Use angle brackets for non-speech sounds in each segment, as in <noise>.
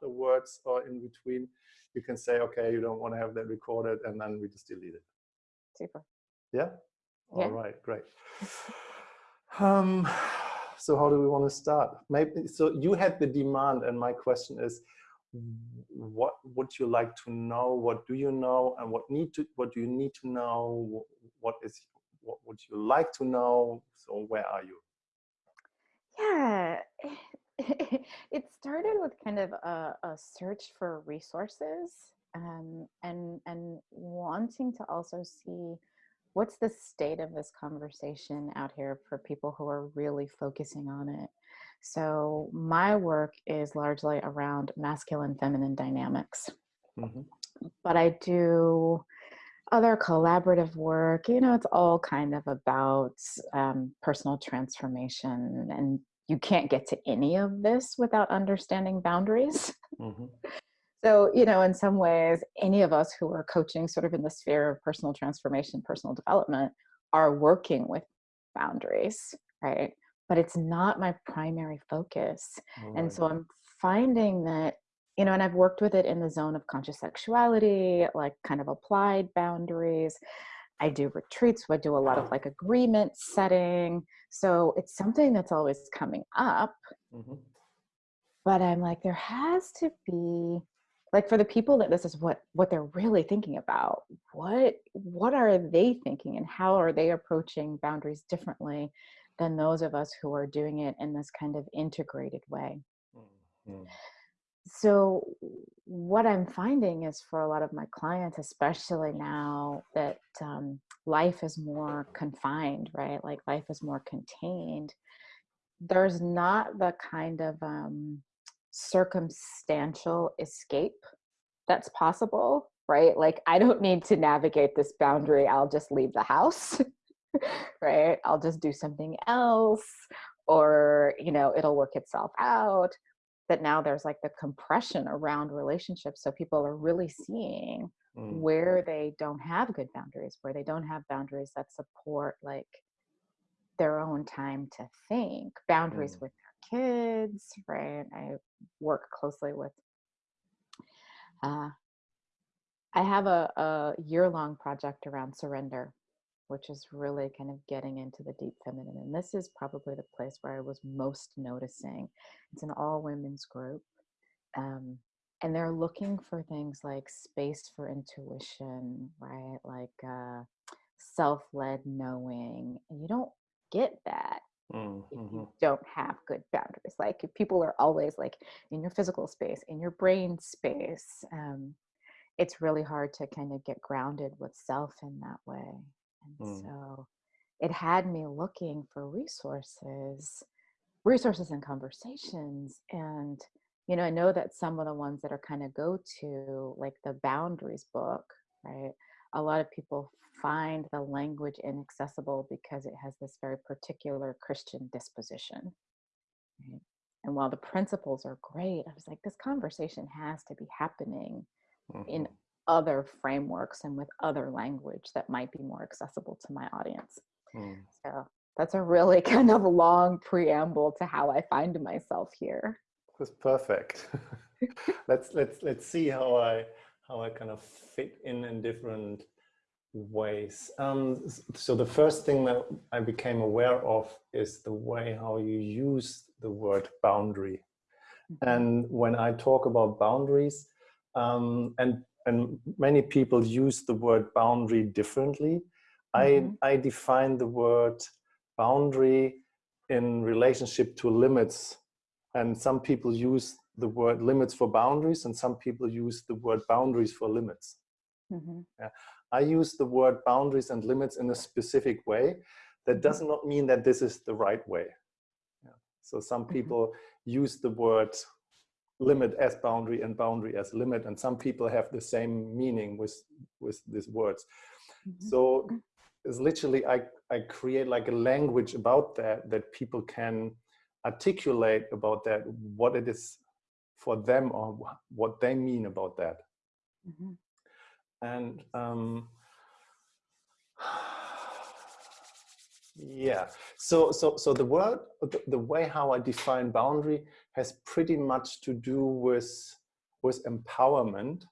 afterwards or in between, you can say, okay, you don't want to have that recorded, and then we just delete it. Super. Yeah. Yeah. All right. Great. <laughs> Um, so how do we want to start? Maybe so. You had the demand, and my question is, what would you like to know? What do you know, and what need to? What do you need to know? What is? What would you like to know? So where are you? Yeah. <laughs> it started with kind of a, a search for resources um, and and wanting to also see what's the state of this conversation out here for people who are really focusing on it. So my work is largely around masculine feminine dynamics. Mm-hmm. But I do other collaborative work, you know, it's all kind of about um, personal transformation and you can't get to any of this without understanding boundaries. <laughs> Mm-hmm. So, you know, in some ways, any of us who are coaching sort of in the sphere of personal transformation, personal development, are working with boundaries, right? But it's not my primary focus. And so I'm finding that, you know, and I've worked with it in the zone of conscious sexuality, like kind of applied boundaries. I do retreats, I do a lot of like agreement setting. So it's something that's always coming up. Mm-hmm. But I'm like, there has to be like for the people that this is what what they're really thinking about what what are they thinking and how are they approaching boundaries differently than those of us who are doing it in this kind of integrated way mm-hmm. so what i'm finding is for a lot of my clients especially now that um, life is more confined right like life is more contained there's not the kind of um, circumstantial escape that's possible, right? Like, I don't need to navigate this boundary. I'll just leave the house, <laughs> right? I'll just do something else, or, you know, it'll work itself out. That now there's like the compression around relationships. So people are really seeing mm. where they don't have good boundaries, where they don't have boundaries that support like their own time to think, boundaries mm. with their kids, right? I work closely with. Uh, I have a, a year long project around surrender, which is really kind of getting into the deep feminine. And this is probably the place where I was most noticing. It's an all women's group. Um, and they're looking for things like space for intuition, right? Like uh, self led knowing. And you don't get that Mm, if you mm-hmm. don't have good boundaries. Like if people are always like in your physical space, in your brain space, um, it's really hard to kind of get grounded with self in that way. And mm. so it had me looking for resources, resources and conversations. And, you know, I know that some of the ones that are kind of go to, like the boundaries book, right? A lot of people find the language inaccessible because it has this very particular Christian disposition. Right? And while the principles are great, I was like, this conversation has to be happening mm-hmm. in other frameworks and with other language that might be more accessible to my audience. Mm. So that's a really <laughs> kind of long preamble to how I find myself here. That's perfect. <laughs> let's let's let's see how I how I kind of fit in in different ways. Um, so the first thing that I became aware of is the way how you use the word boundary. Mm-hmm. And when I talk about boundaries, um, and and many people use the word boundary differently. Mm -hmm. I, I define the word boundary in relationship to limits. And some people use the word limits for boundaries and some people use the word boundaries for limits. Mm -hmm. yeah. I use the word boundaries and limits in a specific way. That mm-hmm. does not mean that this is the right way. Yeah. So some mm-hmm. people mm -hmm. use the word limit as boundary and boundary as limit, and some people have the same meaning with with these words. Mm -hmm. So it's literally I I create like a language about that that people can articulate about that what it is for them or what they mean about that. Mm -hmm. And um, yeah, so so so the word the, the way how I define boundary has pretty much to do with with empowerment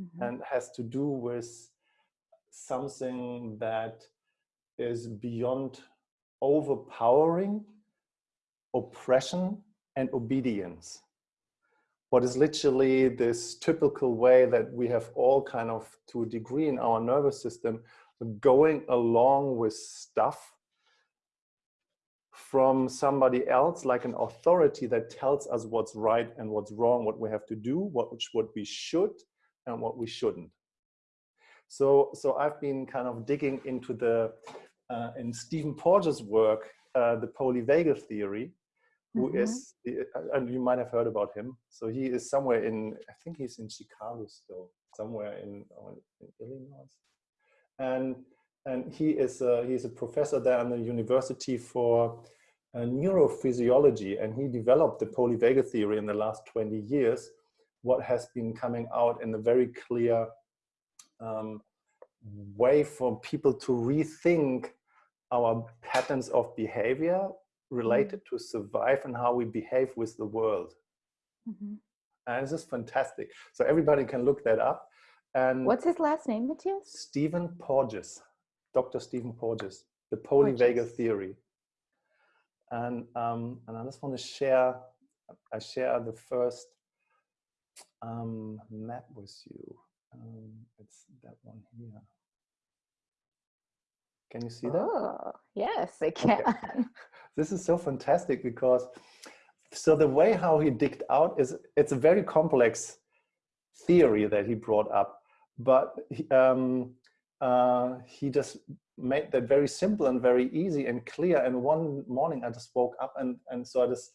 Mhm. and has to do with something that is beyond overpowering oppression and obedience. What is literally this typical way that we have all kind of to a degree in our nervous system going along with stuff from somebody else like an authority that tells us what's right and what's wrong what we have to do what what we should and what we shouldn't. So so i've been kind of digging into the uh, in stephen porges work uh, the polyvagal theory who Mhm. is uh, and you might have heard about him so he is somewhere in i think he's in chicago still somewhere in, uh, in illinois and and he is a, he's a professor there at the university for uh, neurophysiology and he developed the polyvagal theory in the last 20 years what has been coming out in a very clear um, way for people to rethink our patterns of behavior related to survive and how we behave with the world Mhm. and this is fantastic so everybody can look that up and What's his last name, Matthias? Stephen Porges, Dr. Stephen Porges, the polyvagal theory. And um, and I just want to share, I share the first um, map with you. Um, it's that one here. Can you see that? Oh, yes, I can. <laughs> this is so fantastic because so the way how he digged out is it's a very complex theory that he brought up but he, um, uh, he just made that very simple and very easy and clear and one morning i just woke up and and so i just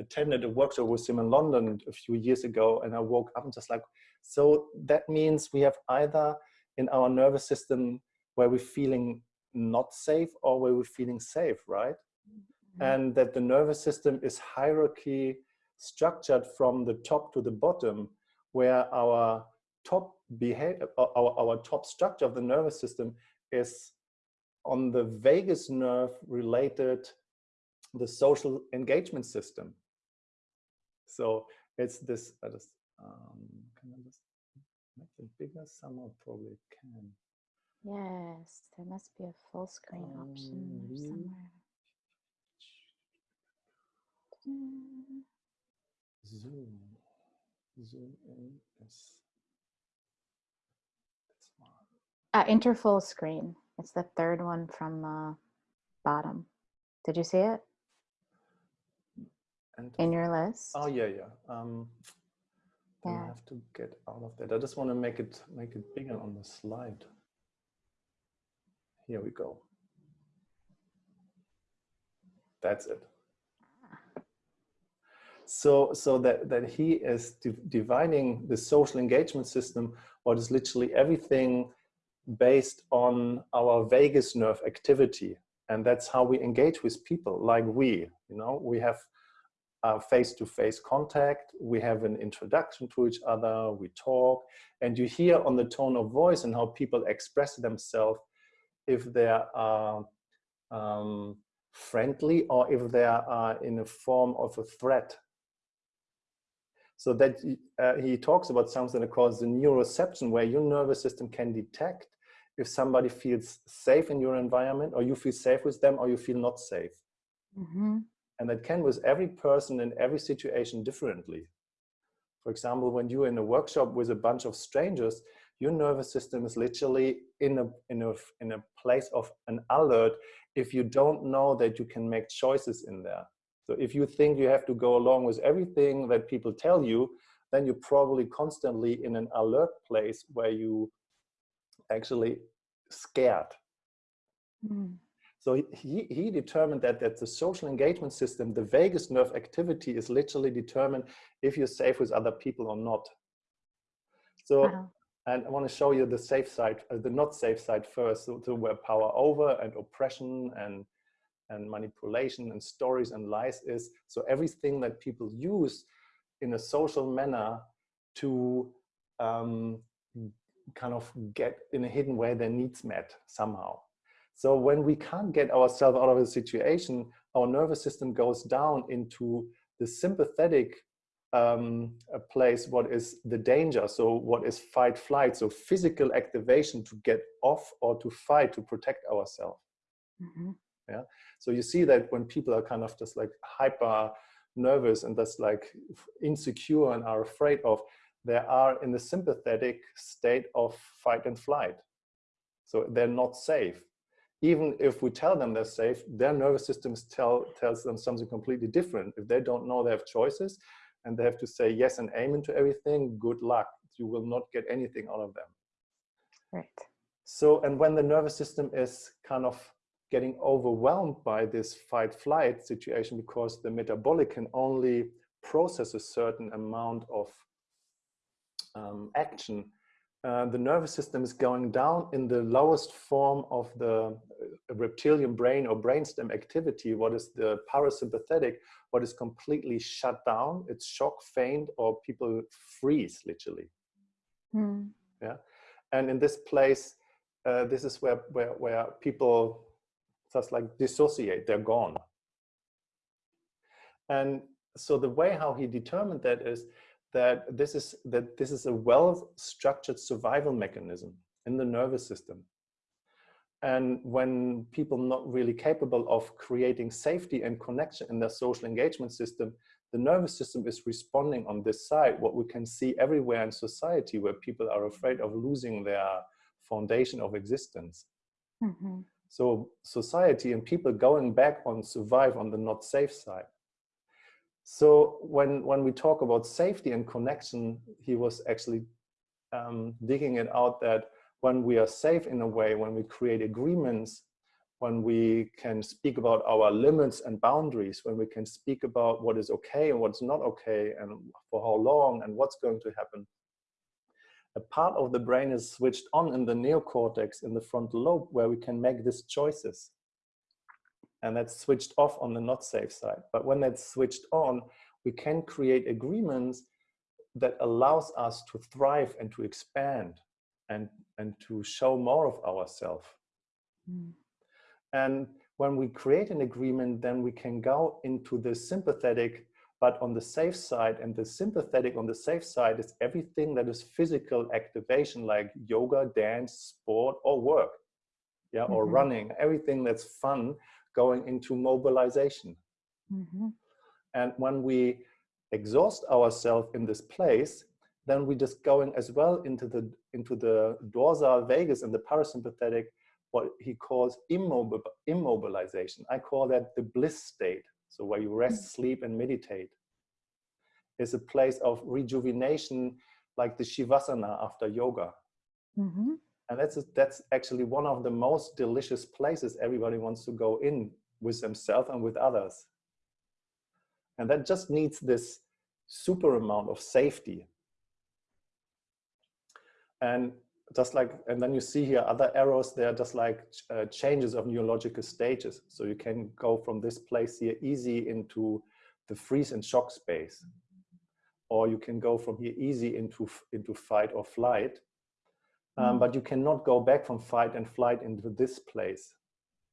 attended a workshop with him in london a few years ago and i woke up and just like so that means we have either in our nervous system where we're feeling not safe or where we're feeling safe right. And that the nervous system is hierarchy structured from the top to the bottom where our top behavior our, our top structure of the nervous system is on the vagus nerve related the social engagement system. So it's this I just um, can I just make it bigger? Somehow probably can. Yes, there must be a full screen option Um, there somewhere. Mm, zoom zoom in one Uh, enter full screen. It's the third one from the bottom. Did you see it and in your list? Oh yeah, yeah. Um, then I have to get out of that. I just want to make it make it bigger on the slide. Here we go. That's it. So so that that he is div- dividing the social engagement system, what is literally everything based on our vagus nerve activity, and that's how we engage with people. Like we, you know, we have uh, face-to-face contact. We have an introduction to each other. We talk, and you hear on the tone of voice and how people express themselves if they are um, friendly or if they are in a form of a threat. So that uh, he talks about something that calls the neuroception, where your nervous system can detect if somebody feels safe in your environment, or you feel safe with them, or you feel not safe hmm and that can with every person in every situation differently. For example, when you're in a workshop with a bunch of strangers, your nervous system is literally in a, in a, in a place of an alert if you don't know that you can make choices in there. So if you think you have to go along with everything that people tell you, then you're probably constantly in an alert place where you actually scared Mm. so he- he, determined that, that the social engagement system, the vagus nerve activity is literally determined if you're safe with other people or not. So, Wow. and I want to show you the safe side, uh, the not safe side first, so, so where power over and oppression and, and manipulation and stories and lies is. So everything that people use in a social manner to um, kind of get in a hidden way their needs met somehow. So when we can't get ourselves out of a situation, our nervous system goes down into the sympathetic um, a place what is the danger so what is fight flight so physical activation to get off or to fight to protect ourselves mm -hmm. Yeah so you see that when people are kind of just like hyper nervous and just like insecure and are afraid of they are in the sympathetic state of fight and flight so they're not safe even if we tell them they're safe their nervous systems tell tells them something completely different if they don't know they have choices and they have to say yes and amen to everything, good luck. You will not get anything out of them. Right. So, and when the nervous system is kind of getting overwhelmed by this fight flight situation because the metabolic can only process a certain amount of um, action. Uh, the nervous system is going down in the lowest form of the uh, reptilian brain or brainstem activity, what is the parasympathetic, what is completely shut down, it's shock, faint, or people freeze literally. Mm. Yeah, and in this place, uh, this is where, where, where people just like dissociate, they're gone. And so the way how he determined that is that this is that this is a well-structured survival mechanism in the nervous system. And when people not really capable of creating safety and connection in their social engagement system, the nervous system is responding on this side, what we can see everywhere in society where people are afraid of losing their foundation of existence. Mm -hmm. So society and people going back on survive on the not safe side. So when, when we talk about safety and connection, he was actually um, digging it out that when we are safe in a way, when we create agreements, when we can speak about our limits and boundaries, when we can speak about what is okay and what's not okay and for how long and what's going to happen, a part of the brain is switched on in the neocortex in the frontal lobe where we can make these choices and that's switched off on the not safe side. But when that's switched on, we can create agreements that allows us to thrive and to expand and, and to show more of ourselves. Mm. And when we create an agreement, then we can go into the sympathetic, but on the safe side. And the sympathetic on the safe side is everything that is physical activation, like yoga, dance, sport, or work, yeah, mm -hmm. or running, everything that's fun going into mobilization. Mm -hmm. And when we exhaust ourselves in this place, then we're just going as well into the into the dorsal vagus and the parasympathetic, what he calls immobil immobilization. I call that the bliss state. So where you rest, mm sleep, and meditate is a place of rejuvenation, like the Shavasana after yoga. Mm -hmm. And that's, that's actually one of the most delicious places everybody wants to go in with themselves and with others. And that just needs this super amount of safety. And just like, and then you see here other arrows, they're just like uh, changes of neurological stages. So you can go from this place here easy into the freeze and shock space. Or you can go from here easy into, into fight or flight. Um, mm. but you cannot go back from fight and flight into this place.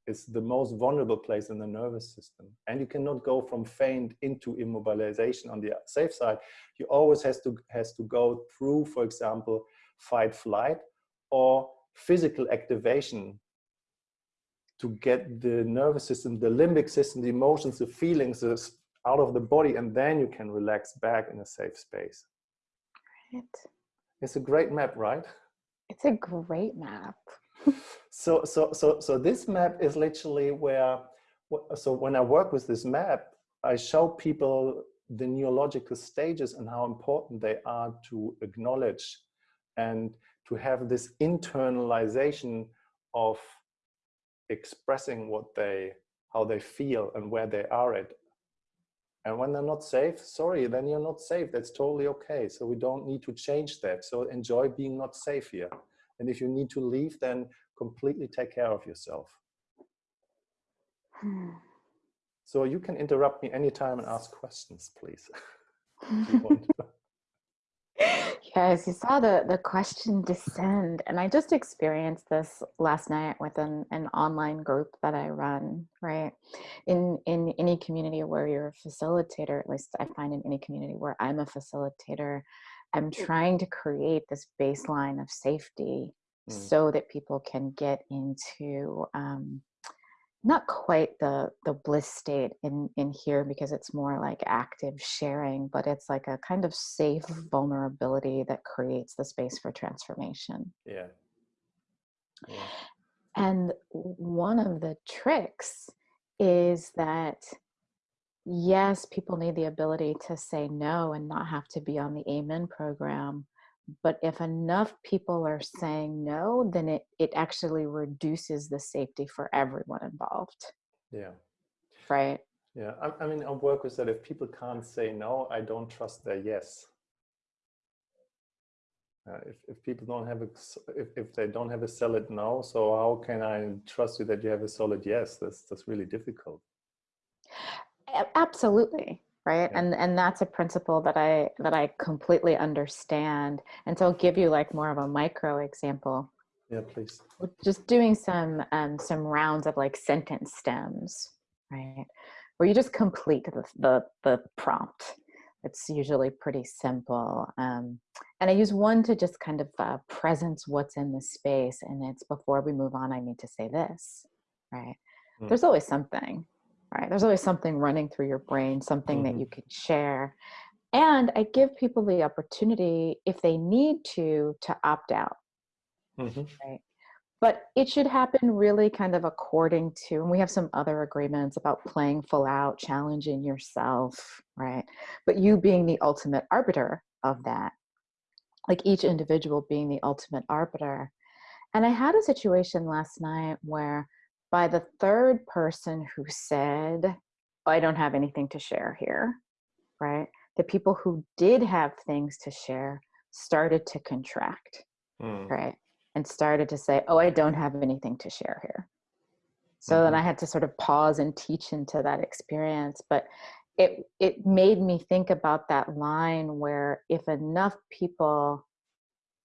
It's the most vulnerable place in the nervous system. And you cannot go from faint into immobilization on the safe side. You always has to, has to go through, for example, fight flight or physical activation to get the nervous system, the limbic system, the emotions, the feelings out of the body, and then you can relax back in a safe space. Right. It's a great map, right? It's a great map. <laughs> so, so, so, so this map is literally where, so when I work with this map, I show people the neurological stages and how important they are to acknowledge and to have this internalization of expressing what they, how they feel and where they are at and when they're not safe, sorry, then you're not safe. That's totally okay. So we don't need to change that. So enjoy being not safe here. And if you need to leave, then completely take care of yourself. Hmm. So you can interrupt me anytime and ask questions, please. <laughs> <laughs> yes, you saw the, the question descend. And I just experienced this last night with an, an online group that I run, right? In, in any community where you're a facilitator, at least I find in any community where I'm a facilitator, I'm trying to create this baseline of safety mm. so that people can get into um, not quite the the bliss state in in here because it's more like active sharing but it's like a kind of safe vulnerability that creates the space for transformation yeah, yeah. and one of the tricks is that yes people need the ability to say no and not have to be on the amen program but if enough people are saying no then it it actually reduces the safety for everyone involved. Yeah. Right? Yeah i, I mean our work is that if people can't say no i don't trust their yes. Uh, if, if people don't have a if, if they don't have a solid no so how can i trust you that you have a solid yes? That's that's really difficult. Absolutely right? Yeah. and and that's a principle that i that i completely understand and so i'll give you like more of a micro example. Yeah please. Just doing some um some rounds of like sentence stems right? Where you just complete the the, the prompt. It's usually pretty simple um, and i use one to just kind of uh, presence what's in the space and it's before we move on i need to say this right? Mm. there's always something right? There's always something running through your brain, something mm-hmm. that you can share. And I give people the opportunity, if they need to, to opt out. Mm-hmm. Right. But it should happen really kind of according to, and we have some other agreements about playing full out, challenging yourself, right? But you being the ultimate arbiter of that, like each individual being the ultimate arbiter. And I had a situation last night where by the third person who said, oh, I don't have anything to share here, right? The people who did have things to share started to contract, mm. right? And started to say, oh, I don't have anything to share here. So mm-hmm. then I had to sort of pause and teach into that experience. But it, it made me think about that line where if enough people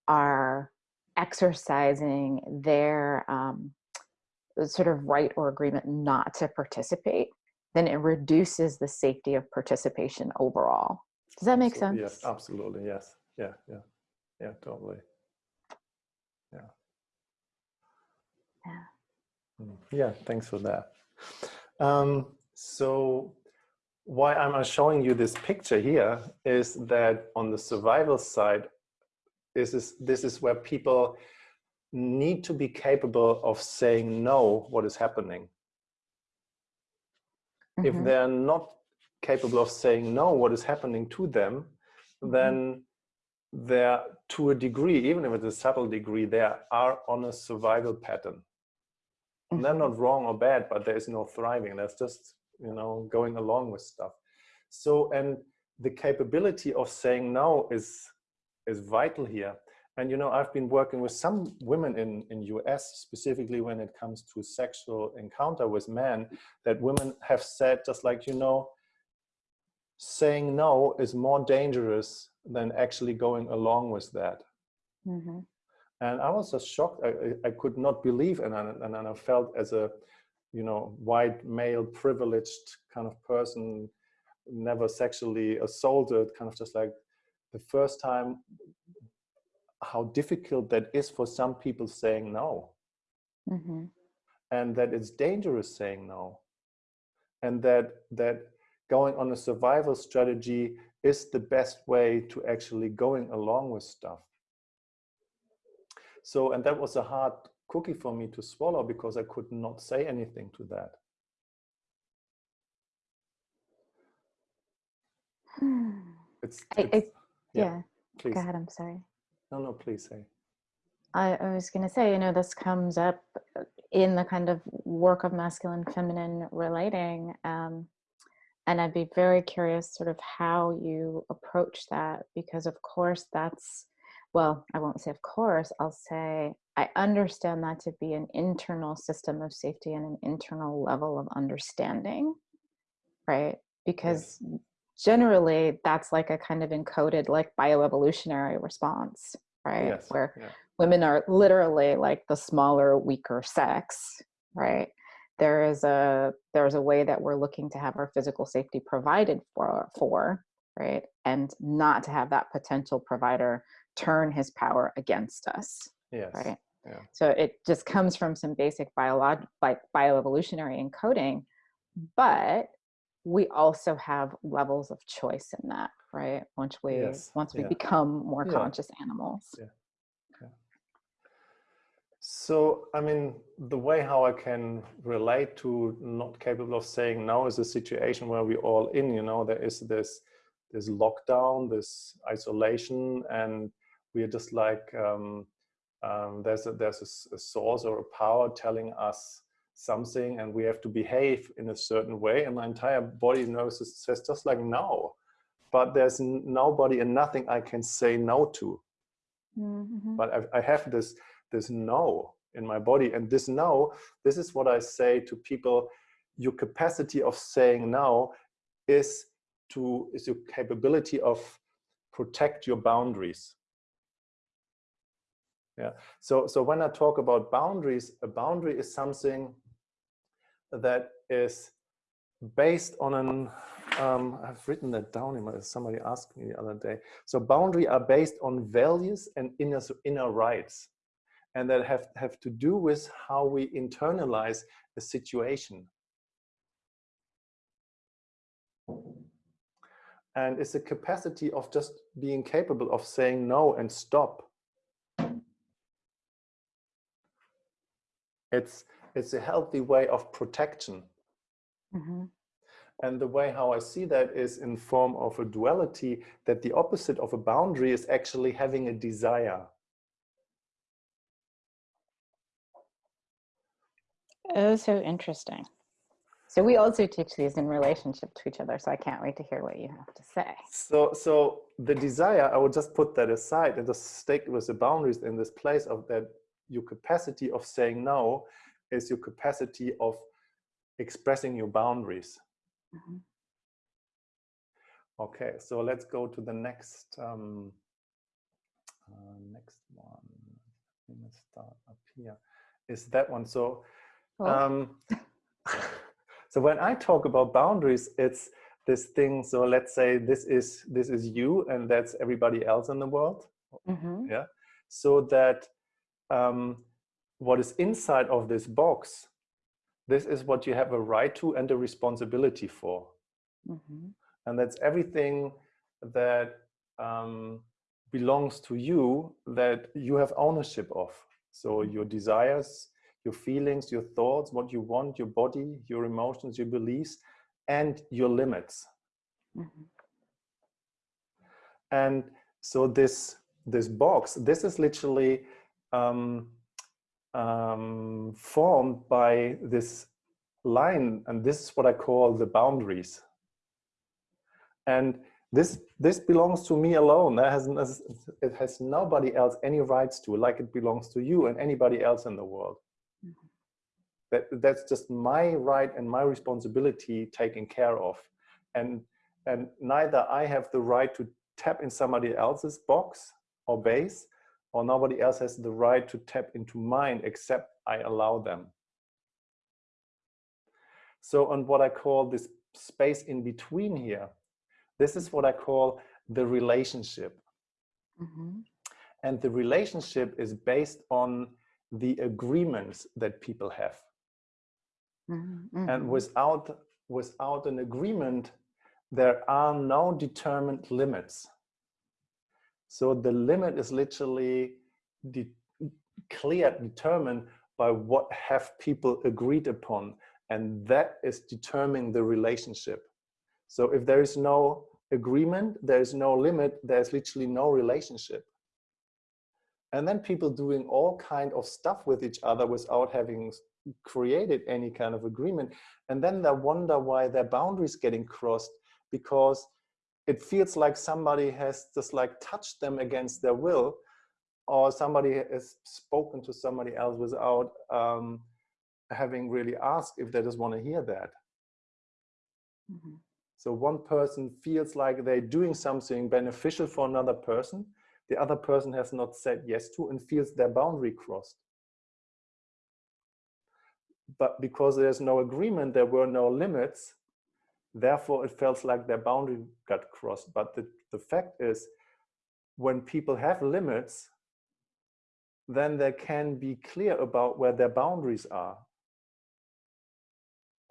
are exercising their um, sort of right or agreement not to participate, then it reduces the safety of participation overall. Does that make sense? Yes, absolutely. Yes. Yeah, yeah, yeah, totally. Yeah. Yeah. Mm, yeah, thanks for that. Um, so why I'm showing you this picture here is that on the survival side, this is, this is where people need to be capable of saying no what is happening. Mm -hmm. If mm-hmm. they're not capable of saying no what is happening to them, mm -hmm. then they're to a degree, even if it's a subtle degree, they are on a survival pattern. Mm -hmm. They're not wrong or bad, but there is no thriving. That's just, you know, going along with stuff. So, and the capability of saying no is, is vital here and you know, I've been working with some women in in US specifically when it comes to sexual encounter with men, that women have said just like you know, saying no is more dangerous than actually going along with that. Mm -hmm. And I was just shocked. I, I could not believe, and I, and I felt as a, you know, white male privileged kind of person, never sexually assaulted, kind of just like the first time how difficult that is for some people saying no. Mm -hmm. And that it's dangerous saying no. And that, that going on a survival strategy is the best way to actually going along with stuff. So, and that was a hard cookie for me to swallow because I could not say anything to that. It's, <sighs> it's I, I, yeah. yeah. Please. Go ahead. I'm sorry. No, no, please say. I, I was going to say, you know, this comes up in the kind of work of masculine feminine relating. Um, and I'd be very curious sort of how you approach that because of course that's, well, I won't say of course, I'll say I understand that to be an internal system of safety and an internal level of understanding, right? Because yes. Generally that's like a kind of encoded like bioevolutionary response, right? Yes. Where Yeah. women are literally like the smaller, weaker sex, right? There is a there's a way that we're looking to have our physical safety provided for for, right? And not to have that potential provider turn his power against us, Yes. right? Yeah. So it just comes from some basic biolog like bioevolutionary encoding, but we also have levels of choice in that, right? Once we Yes, once we yeah. become more Yeah. conscious animals. Yeah. So, I mean, the way how I can relate to not capable of saying no is a situation where we all in, you know, there is this this lockdown, this isolation, and we are just like um, um, there's a, there's a a, source or a power telling us something, and we have to behave in a certain way, and my entire body knows it says just like no, but there's nobody and nothing I can say no to. Mhm. but I, I have this this no in my body. And this no this is what i say to people your capacity of saying no is to is your capability of protect your boundaries. Yeah. So so when i talk about boundaries a boundary is something that is based on an um, I've written that down. in my- Somebody asked me the other day. So boundary are based on values and inner inner rights, and that have have to do with how we internalize a situation. And it's a capacity of just being capable of saying no and stop. It's it's a healthy way of protection. Mhm. And the way how I see that is in form of a duality that the opposite of a boundary is actually having a desire. Oh, so interesting. So we also teach these in relationship to each other. So I can't wait to hear what you have to say. So, so the desire, I would just put that aside and just stick with the boundaries in this place of that your capacity of saying no is your capacity of expressing your boundaries. Mhm. Okay, so let's go to the next um, uh, next one. Let me start up here. Is that one? So, Cool. um, <laughs> so when I talk about boundaries, it's this thing. So let's say this is this is you, and that's everybody else in the world. Mhm. Yeah. So that um, what is inside of this box, this is what you have a right to and a responsibility for Mhm. and that's everything that um, belongs to you that you have ownership of so your desires your feelings your thoughts what you want your body your emotions your beliefs and your limits Mhm. and so this this box this is literally um, um, formed by this line and this is what i call the boundaries. And this this belongs to me alone. That has it has nobody else any rights to like it belongs to you and anybody else in the world. Mhm. that that's just my right and my responsibility taken care of. And and neither i have the right to tap in somebody else's box or base or nobody else has the right to tap into mine except i allow them so on what i call this space in between here this is what I call the relationship. Mhm. And the relationship is based on the agreements that people have. Mhm. And Mhm. without, without an agreement, there are no determined limits. So the limit is literally de clear, determined by what have people agreed upon. And that is determining the relationship. So if there is no agreement, there is no limit, there's literally no relationship. And then people doing all kind of stuff with each other without having created any kind of agreement. And then they wonder why their boundaries getting crossed because it feels like somebody has just like touched them against their will or somebody has spoken to somebody else without um, having really asked if they just want to hear that. Mhm. So one person feels like they're doing something beneficial for another person, the other person has not said yes to and feels their boundary crossed. But because there's no agreement, there were no limits, therefore it felt like their boundary got crossed. But the, the fact is, when people have limits, then they can be clear about where their boundaries are.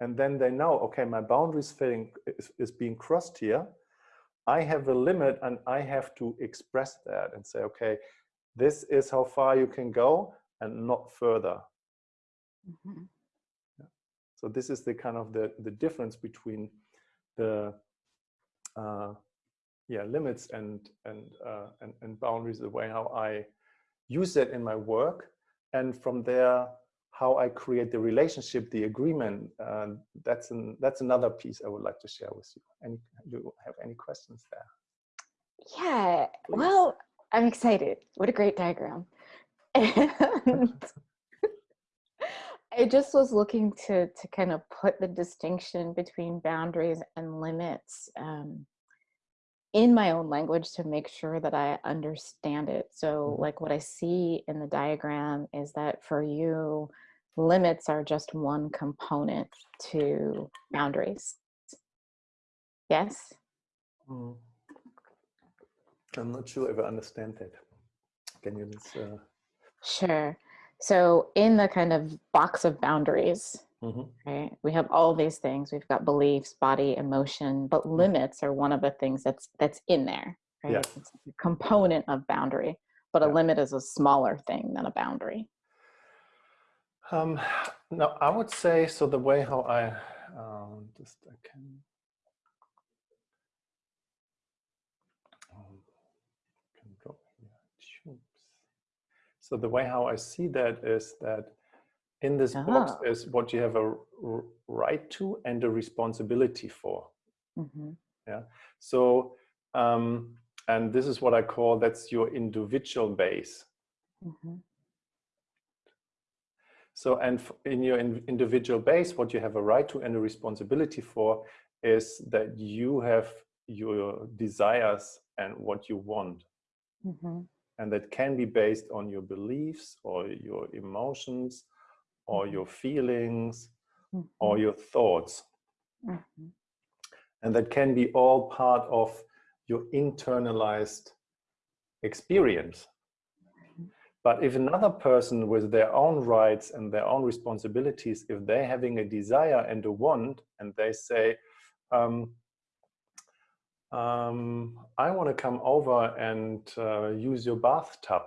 And then they know, okay, my boundaries fitting is, is being crossed here. I have a limit and I have to express that and say, okay, this is how far you can go and not further. Mm -hmm. yeah. So this is the kind of the, the difference between the uh, yeah limits and and, uh, and and boundaries, the way how I use that in my work, and from there how I create the relationship, the agreement. Uh, that's an that's another piece I would like to share with you. Any you have any questions there? Yeah. Please. Well, I'm excited. What a great diagram. <laughs> <laughs> I just was looking to to kind of put the distinction between boundaries and limits um, in my own language to make sure that I understand it. So, mm-hmm. like what I see in the diagram is that for you, limits are just one component to boundaries. Yes. Mm. I'm not sure if I understand that. Can you just? Uh... Sure. So in the kind of box of boundaries, mm-hmm. right, we have all these things. We've got beliefs, body, emotion, but mm-hmm. limits are one of the things that's that's in there. Right? Yeah. It's a component of boundary, but a limit is a smaller thing than a boundary. Um, no, I would say so. The way how I um, just I can So the way how I see that is that in this box ah. is what you have a right to and a responsibility for. Mm -hmm. Yeah. So um, and this is what I call that's your individual base. Mm -hmm. So and in your individual base, what you have a right to and a responsibility for is that you have your desires and what you want. Mm -hmm and that can be based on your beliefs or your emotions or mm-hmm. your feelings mm -hmm. or your thoughts mm -hmm. and that can be all part of your internalized experience mm-hmm. but if another person with their own rights and their own responsibilities if they're having a desire and a want and they say um, um, I want to come over and uh, use your bathtub.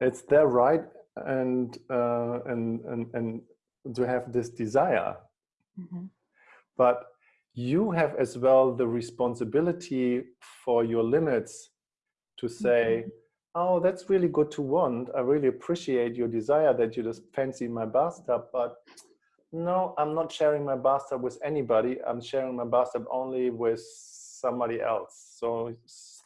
It's their right and, uh, and, and, and to have this desire. Mm -hmm. But you have as well the responsibility for your limits to say, mm -hmm. oh, that's really good to want. I really appreciate your desire that you just fancy my bathtub, but no, I'm not sharing my bathtub with anybody. I'm sharing my bathtub only with somebody else. So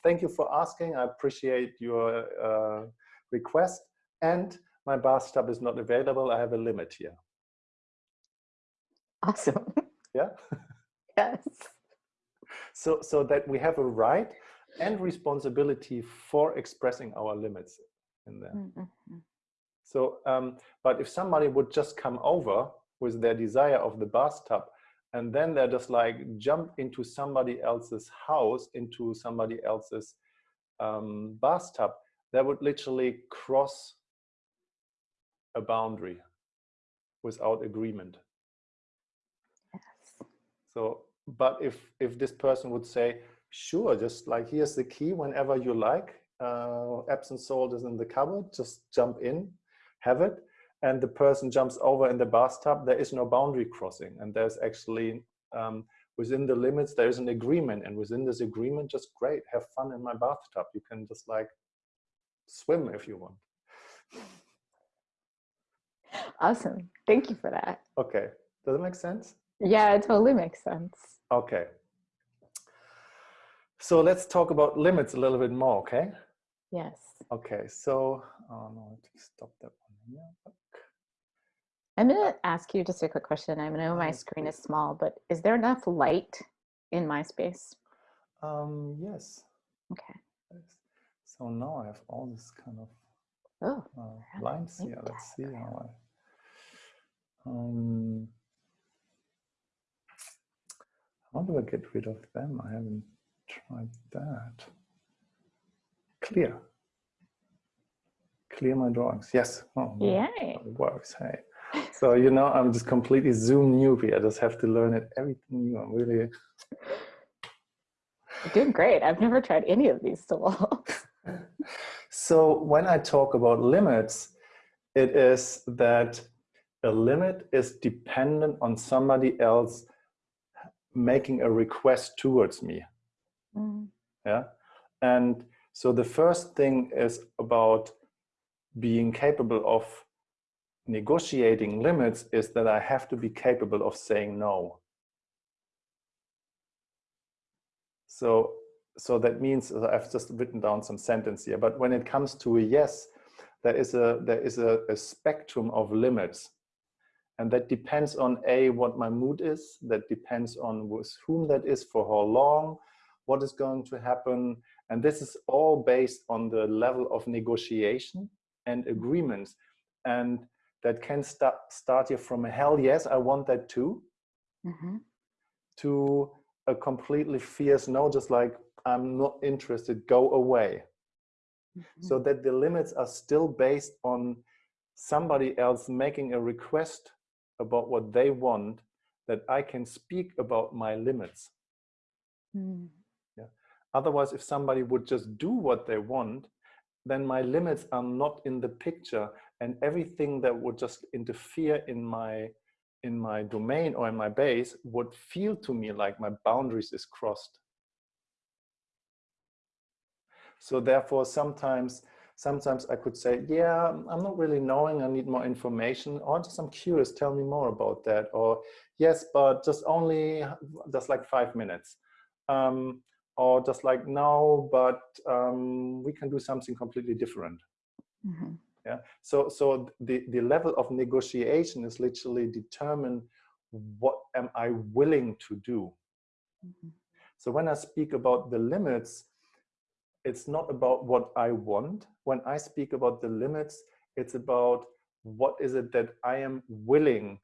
thank you for asking. I appreciate your uh, request. And my bathtub is not available. I have a limit here. Awesome. Yeah? <laughs> <laughs> yes. So, so that we have a right and responsibility for expressing our limits in there. Mm -hmm. So, um, but if somebody would just come over with their desire of the bathtub and then they're just like jump into somebody else's house, into somebody else's um, bathtub, they would literally cross a boundary without agreement. Yes. So, but if if this person would say, sure, just like here's the key whenever you like, uh, Epsom salt is in the cupboard, just jump in, have it, and the person jumps over in the bathtub, there is no boundary crossing. And there's actually, um, within the limits, there is an agreement. And within this agreement, just great, have fun in my bathtub. You can just like swim if you want. Awesome. Thank you for that. Okay. Does it make sense? Yeah, it totally makes sense. Okay. So let's talk about limits a little bit more, okay? Yes. Okay, so, oh no, stop that one here. I'm going to ask you just a quick question. I know my screen is small, but is there enough light in my space? Um, yes. Okay. So now I have all this kind of Oh, uh, how do I lines here. Let's see how I. Um, how do I get rid of them? I haven't tried that. Clear. Clear my drawings. Yes. Oh, yay. It works. Hey. <laughs> So you know, I'm just completely Zoom newbie. I just have to learn it everything new. I'm really You're doing great. I've never tried any of these tools. <laughs> So when I talk about limits, it is that a limit is dependent on somebody else making a request towards me. Mm, Yeah. And so the first thing is about being capable of negotiating limits is that I have to be capable of saying no. So, so that means I've just written down some sentence here, but when it comes to a yes, there is a, there is a, a spectrum of limits. And that depends on A, what my mood is, that depends on with whom that is, for how long, what is going to happen. And this is all based on the level of negotiation and agreements. And that can start, start here from a hell yes, I want that too, mhm, to a completely fierce no, just like I'm not interested, go away. mhm. So that the limits are still based on somebody else making a request about what they want, that I can speak about my limits. Mm, Otherwise, if somebody would just do what they want, then my limits are not in the picture and everything that would just interfere in my in my domain or in my base would feel to me like my boundaries is crossed. So therefore, sometimes sometimes I could say, yeah, I'm not really knowing, I need more information, or just I'm curious, tell me more about that. Or yes, but just only just like five minutes. Um, or just like no, but um, we can do something completely different. mhm. Yeah. So so the, the level of negotiation is literally determine what am I willing to do. Mhm. So when I speak about the limits, it's not about what I want. When I speak about the limits, it's about what is it that I am willing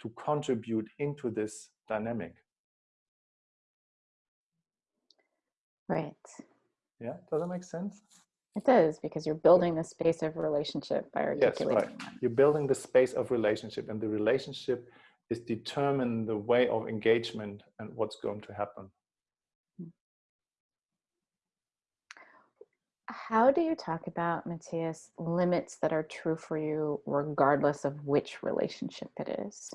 to contribute into this dynamic. Right. Yeah, does that make sense? It does because you're building the space of relationship by articulating. Yes, right. them. You're building the space of relationship, and the relationship is determine the way of engagement and what's going to happen. Hmm. How do you talk about, Matthias, limits that are true for you regardless of which relationship it is?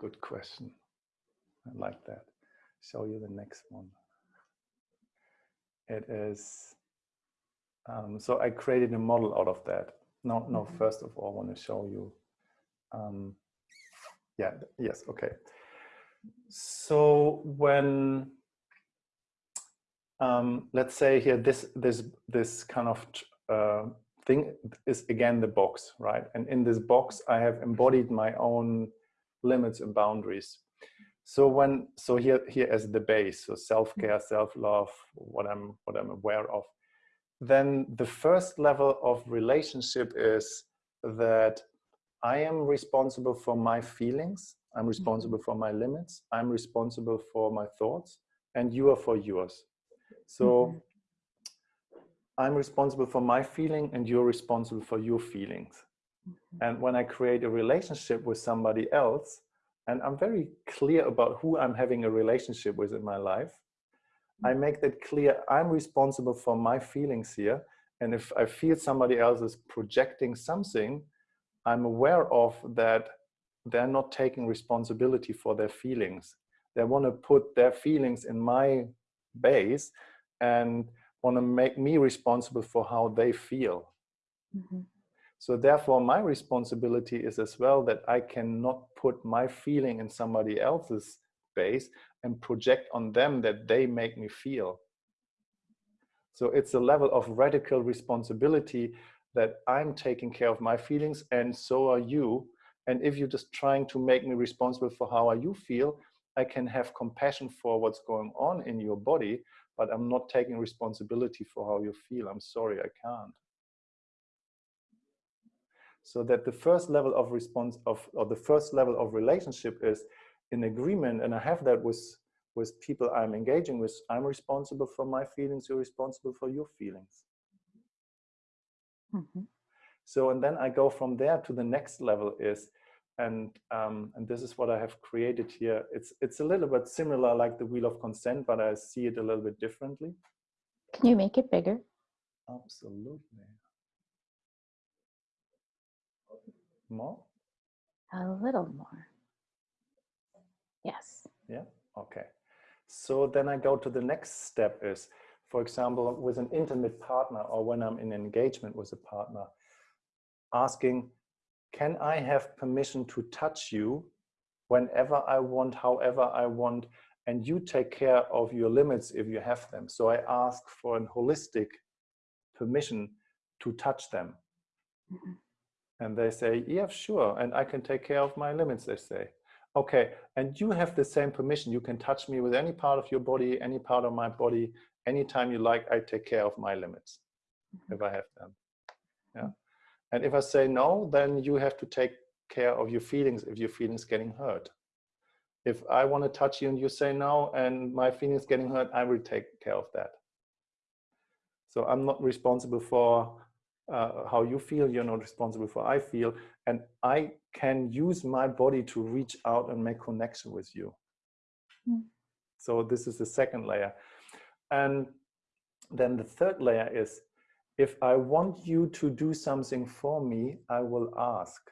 Good question. I like that. Show you the next one. It is, um, so I created a model out of that. No, no, Mhm. first of all, I want to show you. Um, yeah, yes, okay. So when, um, let's say here, this, this, this kind of uh, thing is again the box, right? And in this box, I have embodied my own limits and boundaries. So when so here here as the base, so self-care, self-love, what I'm what I'm aware of, then the first level of relationship is that I am responsible for my feelings, I'm responsible for my limits, I'm responsible for my thoughts, and you are for yours. So Mhm. I'm responsible for my feeling and you're responsible for your feelings. Mhm. And when I create a relationship with somebody else, and I'm very clear about who I'm having a relationship with in my life, I make that clear. I'm responsible for my feelings here. And if I feel somebody else is projecting something, I'm aware of that they're not taking responsibility for their feelings. They want to put their feelings in my base and want to make me responsible for how they feel. Mhm. So therefore, my responsibility is as well that I cannot put my feeling in somebody else's base and project on them that they make me feel. So it's a level of radical responsibility that I'm taking care of my feelings and so are you. And if you're just trying to make me responsible for how you feel, I can have compassion for what's going on in your body, but I'm not taking responsibility for how you feel. I'm sorry, I can't. So that the first level of response of, or the first level of relationship is in agreement. And I have that with, with people I'm engaging with. I'm responsible for my feelings. You're responsible for your feelings. Mm -hmm. So, and then I go from there to the next level is, and um, and this is what I have created here. It's it's a little bit similar like the wheel of consent, but I see it a little bit differently. Can you make it bigger? Absolutely. More? A little more. Yes. Yeah, okay. So then I go to the next step is, for example, with an intimate partner or when I'm in engagement with a partner, asking, can I have permission to touch you whenever I want, however I want, and you take care of your limits if you have them. So I ask for a holistic permission to touch them. Mm -hmm. And they say, yeah, sure. And I can take care of my limits, they say. Okay, and you have the same permission. You can touch me with any part of your body, any part of my body, anytime you like, I take care of my limits mm -hmm. if I have them. Yeah. And if I say no, then you have to take care of your feelings if your feelings getting hurt. If I want to touch you and you say no and my feelings getting hurt, I will take care of that. So I'm not responsible for uh, how you feel, you're not responsible for I feel, and I can use my body to reach out and make connection with you. Mm. So this is the second layer. And then the third layer is, if I want you to do something for me, I will ask.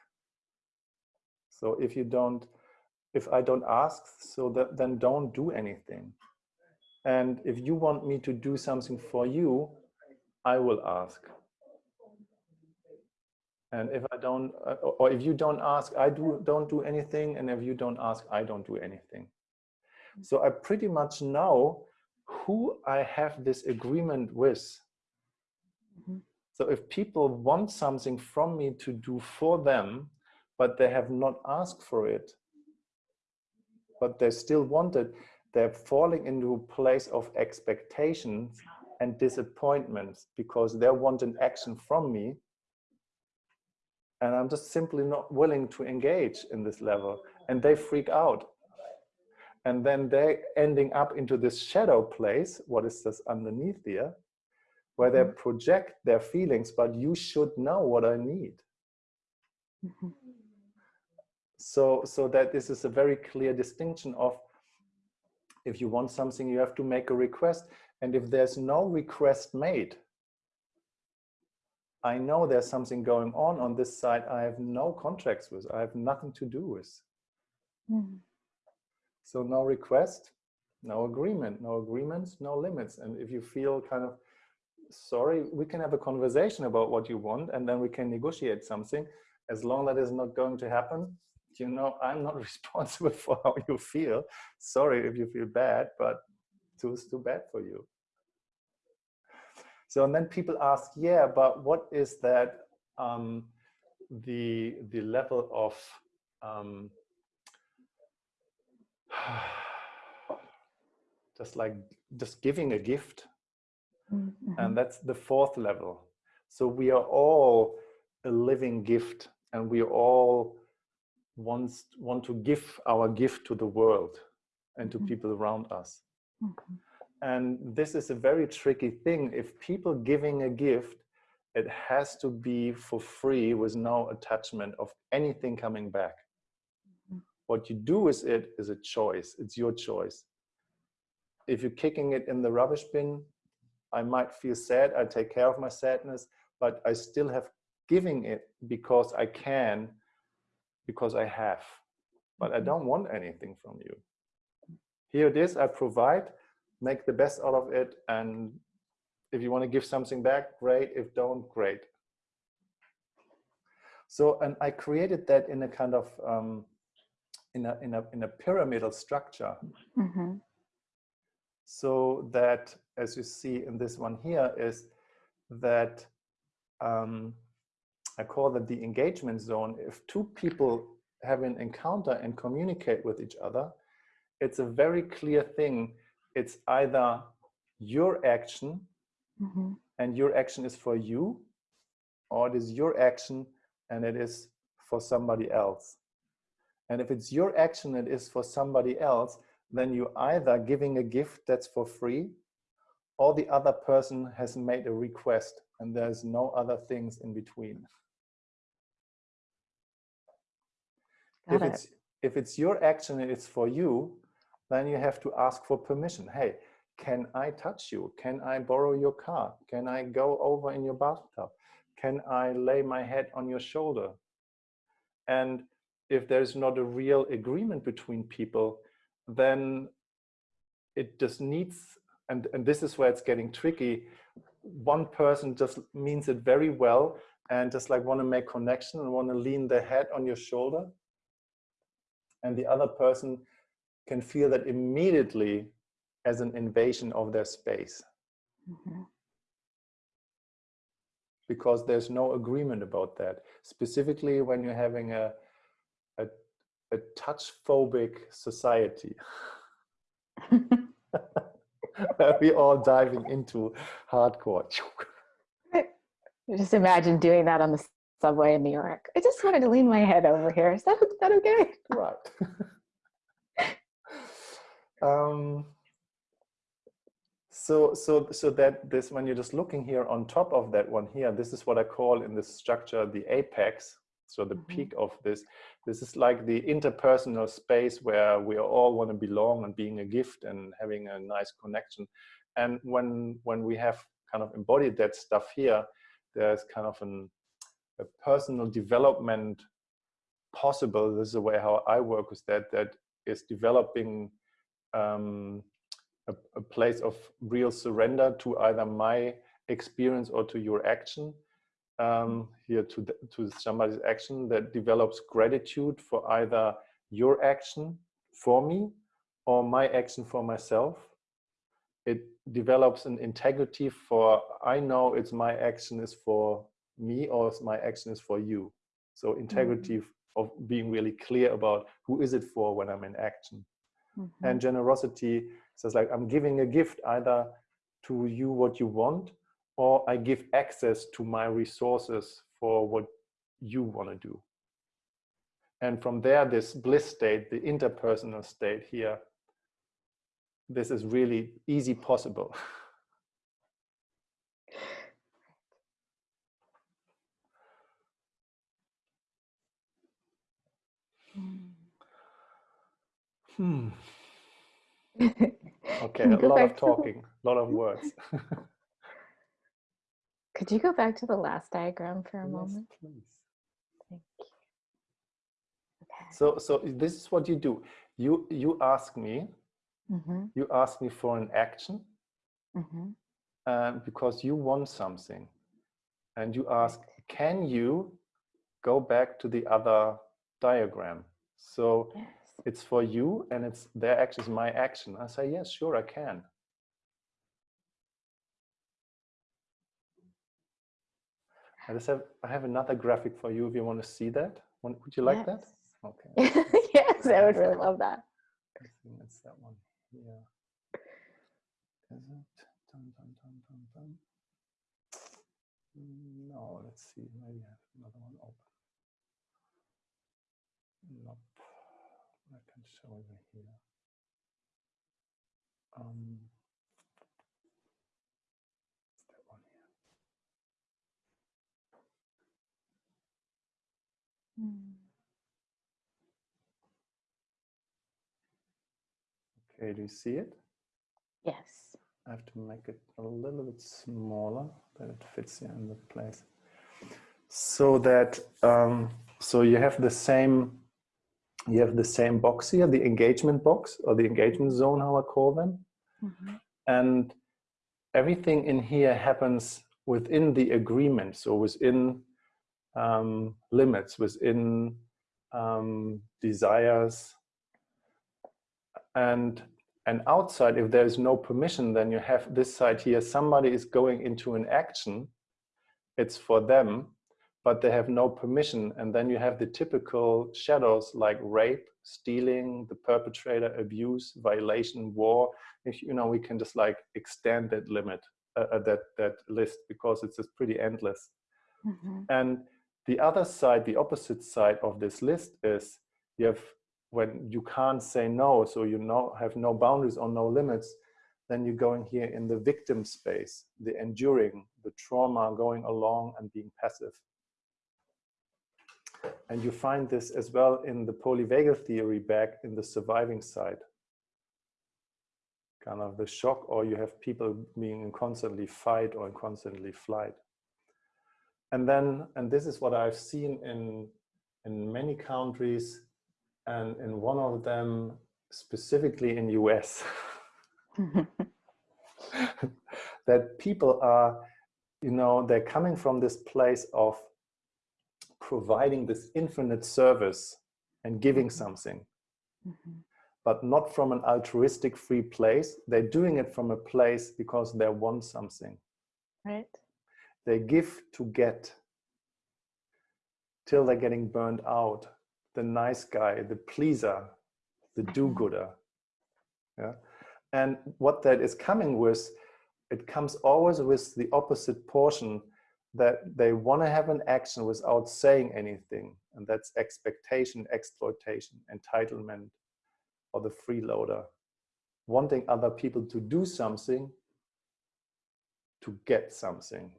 So if you don't, if I don't ask, so that, then don't do anything. And if you want me to do something for you, I will ask. And if I don't, uh, or if you don't ask, I do don't do anything. And if you don't ask, I don't do anything. So I pretty much know who I have this agreement with. Mm -hmm. So if people want something from me to do for them, but they have not asked for it, but they still want it, they're falling into a place of expectations and disappointments because they want an action from me and I'm just simply not willing to engage in this level and they freak out and then they ending up into this shadow place what is this underneath here where they mm-hmm. project their feelings but you should know what I need mm -hmm. so so that this is a very clear distinction of if you want something you have to make a request and if there's no request made I know there's something going on on this side I have no contracts with, I have nothing to do with. Mm. So no request, no agreement, no agreements, no limits. And if you feel kind of sorry, we can have a conversation about what you want and then we can negotiate something. As long as that is not going to happen, you know, I'm not <laughs> responsible for how you feel. Sorry if you feel bad, but too, too bad for you. So and then people ask, yeah, but what is that um, the the level of um, <sighs> just like just giving a gift, mm -hmm. and that's the fourth level. So we are all a living gift, and we all want want to give our gift to the world and to mm -hmm. people around us. And this is a very tricky thing. If people giving a gift, it has to be for free with no attachment of anything coming back. Mm -hmm. What you do with it is a choice. It's your choice. If you're kicking it in the rubbish bin, I might feel sad. I take care of my sadness, but I still have giving it because I can, because I have. But I mm-hmm. don't want anything from you. Here it is, I provide make the best out of it and if you want to give something back great if don't great so and i created that in a kind of um, in a in a in a pyramidal structure mm -hmm. so that, as you see in this one here, is that um, I call that the engagement zone. If two people have an encounter and communicate with each other, it's a very clear thing. It's either your action Mm -hmm. and your action is for you, or it is your action and it is for somebody else. And if it's your action and it is for somebody else, then you either giving a gift that's for free or the other person has made a request and there's no other things in between. Got if it. it's if it's your action and it's for you, then you have to ask for permission. Hey, can I touch you? Can I borrow your car? Can I go over in your bathtub? Can I lay my head on your shoulder? And if there's not a real agreement between people, then it just needs, and, and this is where it's getting tricky, one person just means it very well and just like want to make connection and want to lean their head on your shoulder. And the other person can feel that immediately as an invasion of their space. Mm -hmm. Because there's no agreement about that. Specifically when you're having a, a, a touch phobic society. <laughs> <laughs> we all diving into hardcore. Just imagine doing that on the subway in New York. I just wanted to lean my head over here. Is that, is that okay? Right. <laughs> um, so, so, so that this, when you're just looking here on top of that one here, this is what I call in this structure, the apex. So the mm -hmm. peak of this, this is like the interpersonal space where we all want to belong and being a gift and having a nice connection. And when, when we have kind of embodied that stuff here, there's kind of an, a personal development possible. This is the way how I work with that, that is developing um, a, a place of real surrender to either my experience or to your action um, here to, the, to somebody's action that develops gratitude for either your action for me or my action for myself. It develops an integrity for, I know it's my action is for me or my action is for you. So integrity mm -hmm. of being really clear about who is it for when I'm in action. Mm -hmm. And generosity says like I'm giving a gift either to you what you want, or I give access to my resources for what you want to do. And from there, this bliss state, the interpersonal state here, this is really easy possible. <laughs> hmm. <laughs> Okay, a lot of talking, a lot of words. <laughs> Could you go back to the last diagram for a yes, moment? Please. Thank you. Okay. So, so this is what you do. You you ask me. Mm -hmm. You ask me for an action mm -hmm. uh, because you want something, and you ask, can you go back to the other diagram? So. Yes it's for you and it's their action is my action. I say, yes, sure, I can. I just have, I have another graphic for you if you want to see that. Would you like yes. that? Okay. <laughs> yes, I would really love that. I think it's that one here. Is it? Dun, dun, dun. No, let's see. Maybe I have another one open. Nope. I can show over here. Um, that one here. Mm. Okay, do you see it? Yes. I have to make it a little bit smaller that it fits here in the place. So that, um, so you have the same you have the same box here, the engagement box or the engagement zone, how I call them. Mm -hmm. And everything in here happens within the agreement, so within um, limits, within um, desires. And, And outside, if there is no permission, then you have this side here, somebody is going into an action, it's for them, but they have no permission. And then you have the typical shadows like rape, stealing, the perpetrator, abuse, violation, war. If, you know, we can just like extend that limit, uh, uh that, that list, because it's just pretty endless. Mm -hmm. And the other side, the opposite side of this list is you have when you can't say no, so you know, have no boundaries or no limits, then you're going here in the victim space, the enduring, the trauma going along and being passive. And you find this as well in the polyvagal theory back in the surviving side. Kind of the shock, or you have people being in constantly fight or in constantly flight. And then, and this is what I've seen in, in many countries, and in one of them specifically in US, <laughs> <laughs> that people are, you know, they're coming from this place of providing this infinite service and giving mm-hmm. something, mm -hmm. but not from an altruistic free place. They're doing it from a place because they want something. Right. They give to get till they're getting burned out. The nice guy, the pleaser, the mm-hmm. do-gooder. Yeah. And what that is coming with, it comes always with the opposite portion that they want to have an action without saying anything. And that's expectation, exploitation, entitlement, or the freeloader. Wanting other people to do something to get something.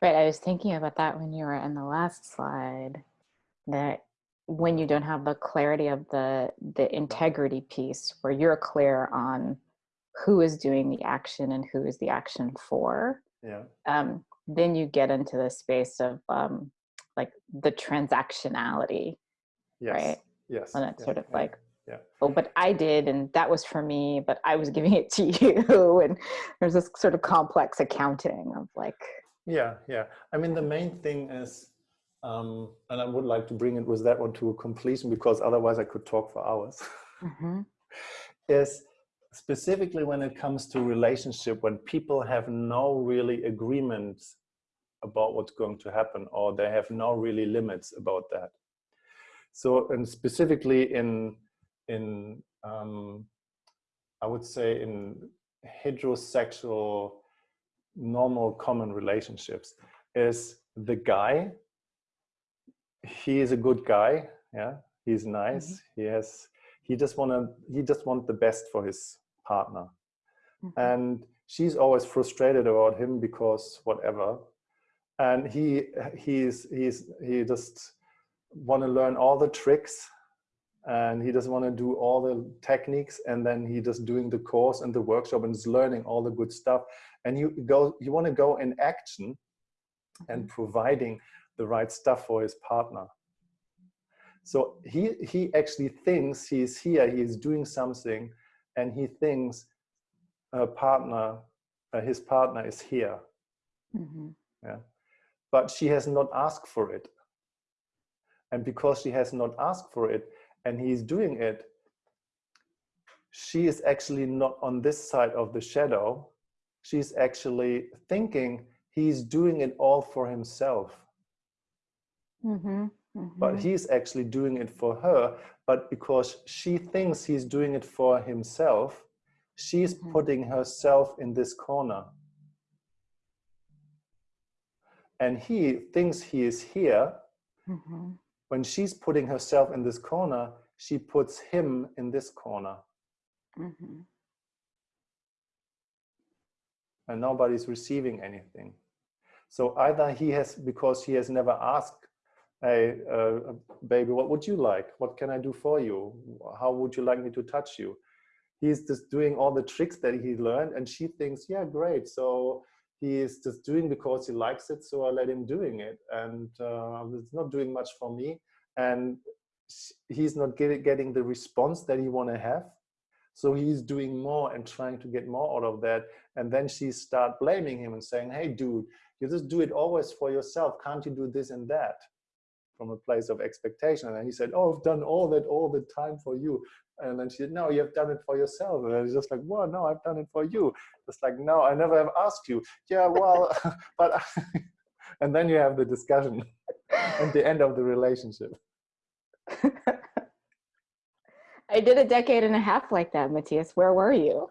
Right, I was thinking about that when you were in the last slide, that when you don't have the clarity of the the integrity piece where you're clear on who is doing the action and who is the action for yeah um, then you get into the space of um, like the transactionality yes. right yes and it's sort of yeah. like yeah. oh but i did and that was for me but i was giving it to <laughs> you and there's this sort of complex accounting of like yeah yeah i mean the main thing is um, and i would like to bring it with that one to a completion because otherwise i could talk for hours mm -hmm. <laughs> is specifically when it comes to relationship, when people have no really agreement about what's going to happen, or they have no really limits about that. So, and specifically in, in um, I would say in heterosexual, normal, common relationships, is the guy, he is a good guy, yeah, he's nice, mm -hmm. he has, he just wanna, he just want the best for his partner. Mm -hmm. And she's always frustrated about him because whatever. And he he's he's he just want to learn all the tricks and he doesn't want to do all the techniques and then he just doing the course and the workshop and is learning all the good stuff and you go you want to go in action and mm-hmm. providing the right stuff for his partner so he he actually thinks he's here he is doing something and he thinks a partner, uh, his partner is here. Mm -hmm. Yeah, but she has not asked for it, and because she has not asked for it, and he's doing it, she is actually not on this side of the shadow. She's actually thinking he's doing it all for himself. Mm -hmm. Mm -hmm. But mm-hmm. he's actually doing it for her. But because she thinks he's doing it for himself, she's mm -hmm. putting herself in this corner. And he thinks he is here. Mm -hmm. When she's putting herself in this corner, she puts him in this corner. Mm-hmm. And nobody's receiving anything. So either he has, because he has never asked hey, uh, baby, what would you like? What can I do for you? How would you like me to touch you? He's just doing all the tricks that he learned and she thinks, yeah, great. So he's just doing because he likes it. So I let him doing it. And uh, it's not doing much for me. And he's not get, getting the response that he want to have. So he's doing more and trying to get more out of that. And then she start blaming him and saying, hey, dude, you just do it always for yourself. Can't you do this and that? From a place of expectation. And then he said, oh, I've done all that all the time for you. And then she said, no, you have done it for yourself. And I was just like, well, no, I've done it for you. It's like, no, I never have asked you. Yeah, well, <laughs> but, <laughs> and then you have the discussion <laughs> at the end of the relationship. I did a decade and a half like that, Matthias. Where were you?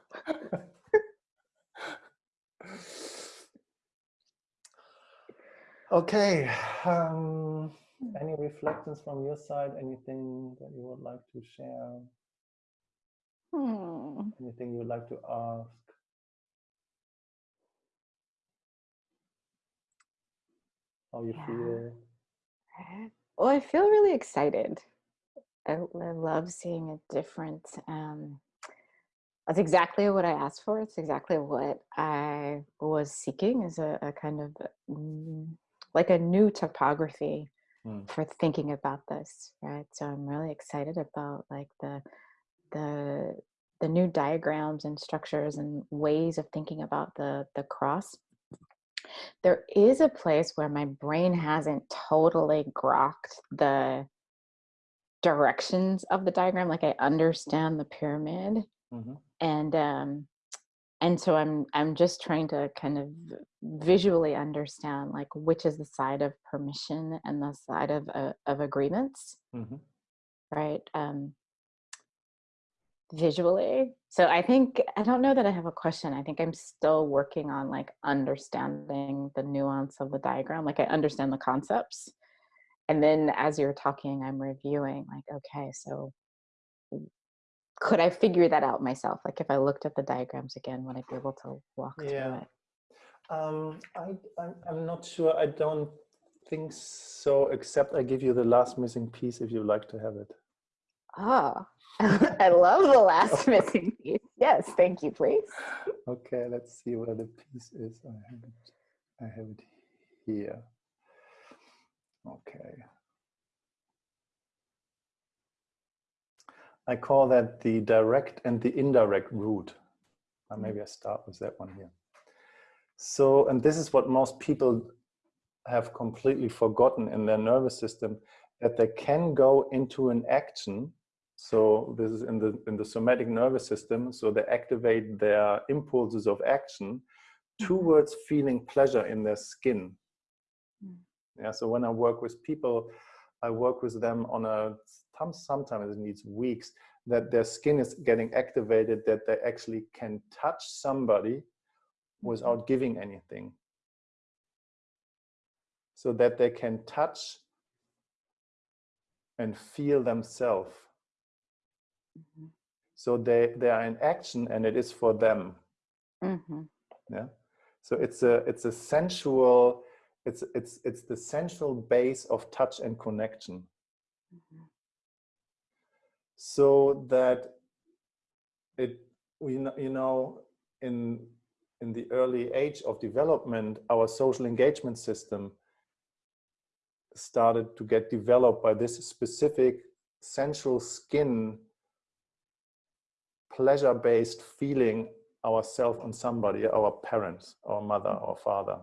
okay. Um, any reflections from your side? Anything that you would like to share? Hmm. Anything you would like to ask? How you Yeah. feel? Well, I feel really excited. I, I love seeing a different. Um, that's exactly what I asked for. It's exactly what I was seeking is a, a kind of mm, like a new topography Hmm. for thinking about this, right? So I'm really excited about like the the the new diagrams and structures and ways of thinking about the the cross. There is a place where my brain hasn't totally grokked the directions of the diagram. Like I understand the pyramid, Mhm. and um, and so I'm I'm just trying to kind of visually understand like which is the side of permission and the side of uh, of agreements, Mhm. right? Um, visually. So I think I don't know that I have a question. I think I'm still working on like understanding the nuance of the diagram. Like I understand the concepts. And then as you're talking, I'm reviewing like, okay, so could I figure that out myself? Like if I looked at the diagrams again, would I be able to walk through Yeah. it? Um, I, I'm, I'm not sure. I don't think so, except I give you the last missing piece if you like to have it. Oh, <laughs> I love the last <laughs> missing piece. Yes, thank you, please. Okay, let's see where the piece is. I have it, I have it here. Okay. I call that the direct and the indirect route. Uh, maybe I start with that one here. So, and this is what most people have completely forgotten in their nervous system, that they can go into an action. So this is in the, in the somatic nervous system. So they activate their impulses of action towards feeling pleasure in their skin. Mm. Yeah, so when I work with people, I work with them on a, sometimes it needs weeks, that their skin is getting activated, that they actually can touch somebody without giving anything. So that they can touch and feel themselves. Mhm. So they, they are in action and it is for them. Mhm. Yeah. So it's a it's a sensual, it's it's it's the central base of touch and connection. Mhm. So that it we you know in in the early age of development, our social engagement system started to get developed by this specific sensual skin pleasure-based feeling ourselves on somebody, our parents, our mother, or father,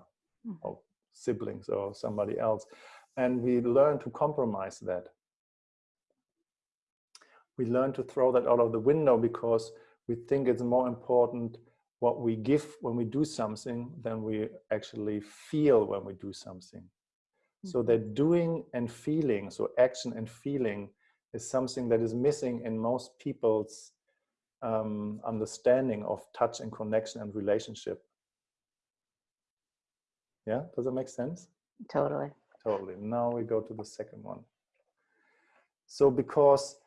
Mhm. or siblings, or somebody else. And we learn to compromise that. We learn to throw that out of the window because we think it's more important what we give when we do something than we actually feel when we do something. So Mhm. that doing and feeling, so action and feeling, is something that is missing in most people's um, understanding of touch and connection and relationship. Yeah, does that make sense? Totally. Totally. Now we go to the second one. So because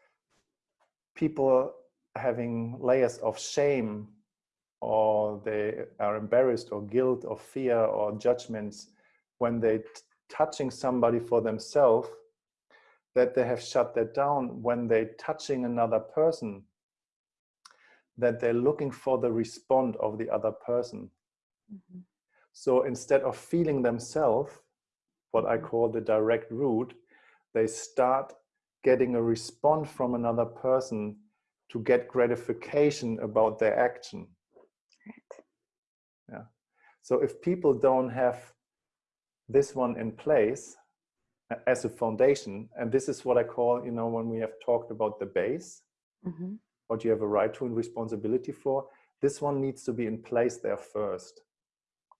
people having layers of shame or they are embarrassed or guilt or fear or judgments when they touching somebody for themselves that they have shut that down when they touching another person that they're looking for the respond of the other person Mhm. so instead of feeling themselves, what I call the direct route, they start getting a response from another person to get gratification about their action. Right. So if people don't have this one in place, as a foundation. And this is what I call, you know, when we have talked about the base, Mhm. what you have a right to and responsibility for, this one needs to be in place there first.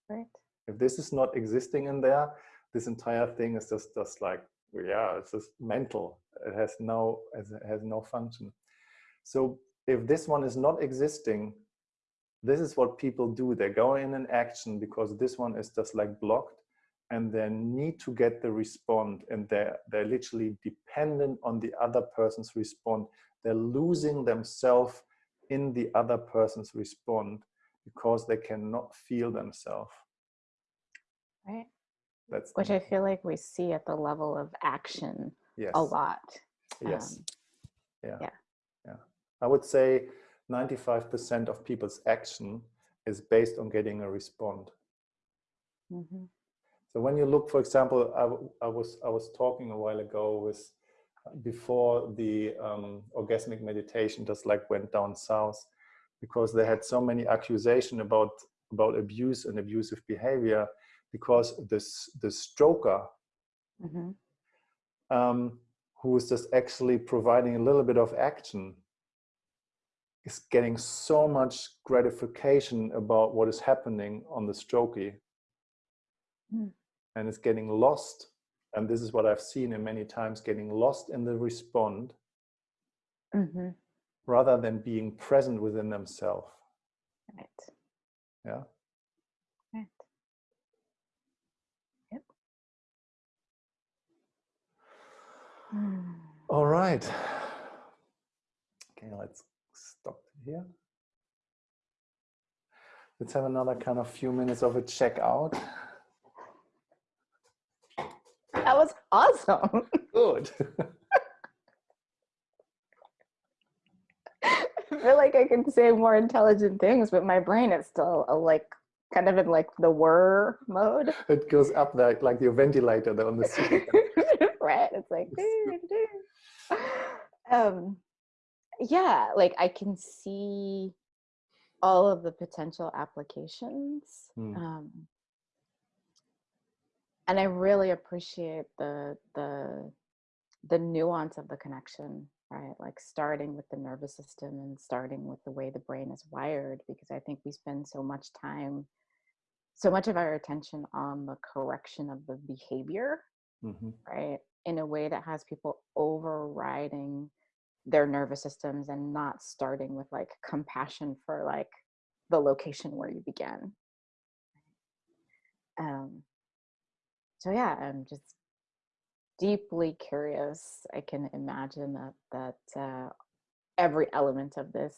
Right. If this is not existing in there, this entire thing is just, just like, yeah, it's just mental. It has no, it has no function. So if this one is not existing, this is what people do. They go in an action because this one is just like blocked and they need to get the respond and they're, they're literally dependent on the other person's respond. They're losing themselves in the other person's respond because they cannot feel themselves. Right. That's Which I feel like we see at the level of action yes, a lot. Yes. Um, yeah. yeah. Yeah. I would say 95% of people's action is based on getting a respond. mhm. So when you look, for example, I, I was I was talking a while ago with before the um, orgasmic meditation just like went down south because they had so many accusation about about abuse and abusive behavior because this the stroker Mhm. um, who is just actually providing a little bit of action is getting so much gratification about what is happening on the strokee Hmm. and it's getting lost and this is what i've seen in many times getting lost in the respond Mhm. rather than being present within themselves Right. yeah Right. Yep. Mm. All right okay let's stop here let's have another kind of few minutes of a checkout. That was awesome. <laughs> good I feel like I can say more intelligent things, but my brain is still uh, like kind of in like the whir mode. it goes up like like your ventilator on the ceiling <laughs> right? It's like <laughs> doo, doo. <laughs> um yeah, like I can see all of the potential applications. Hmm. Um and I really appreciate the the the nuance of the connection, right? Like starting with the nervous system and starting with the way the brain is wired, because I think we spend so much time, so much of our attention on the correction of the behavior, Mhm. right? In a way that has people overriding their nervous systems and not starting with like compassion for like the location where you began. Um, so yeah, I'm just deeply curious. I can imagine that that uh, every element of this